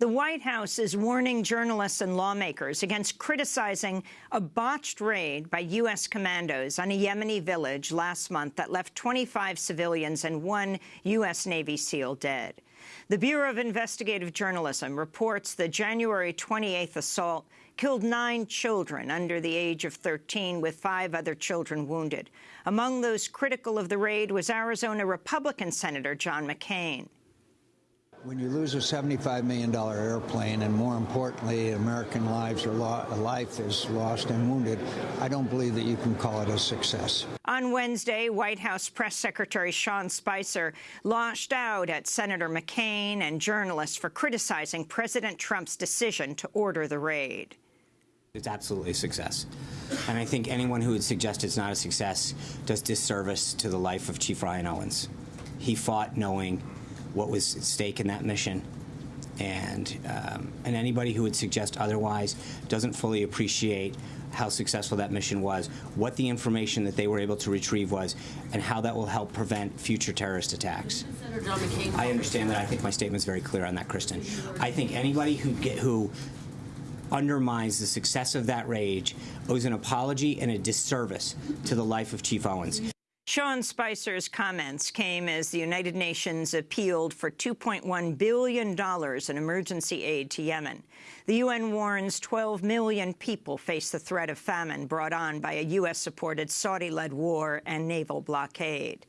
The White House is warning journalists and lawmakers against criticizing a botched raid by U.S. commandos on a Yemeni village last month that left 25 civilians and one U.S. Navy SEAL dead. The Bureau of Investigative Journalism reports the January 28th assault killed nine children under the age of 13, with five other children wounded. Among those critical of the raid was Arizona Republican Senator John McCain. When you lose a $75 million airplane, and more importantly, American lives are a life is lost and wounded, I don't believe that you can call it a success. On Wednesday, White House Press Secretary Sean Spicer lashed out at Senator McCain and journalists for criticizing President Trump's decision to order the raid. It's absolutely a success. And I think anyone who would suggest it's not a success does disservice to the life of Chief Ryan Owens. He fought knowing what was at stake in that mission. And, um, and anybody who would suggest otherwise doesn't fully appreciate how successful that mission was, what the information that they were able to retrieve was, and how that will help prevent future terrorist attacks. I understand that. I think my statement is very clear on that, Kristen. I think anybody who get, who undermines the success of that rage owes an apology and a disservice to the life of Chief Owens. Sean Spicer's comments came as the United Nations appealed for $2.1 billion in emergency aid to Yemen. The UN warns 12 million people face the threat of famine brought on by a U.S.-supported Saudi-led war and naval blockade.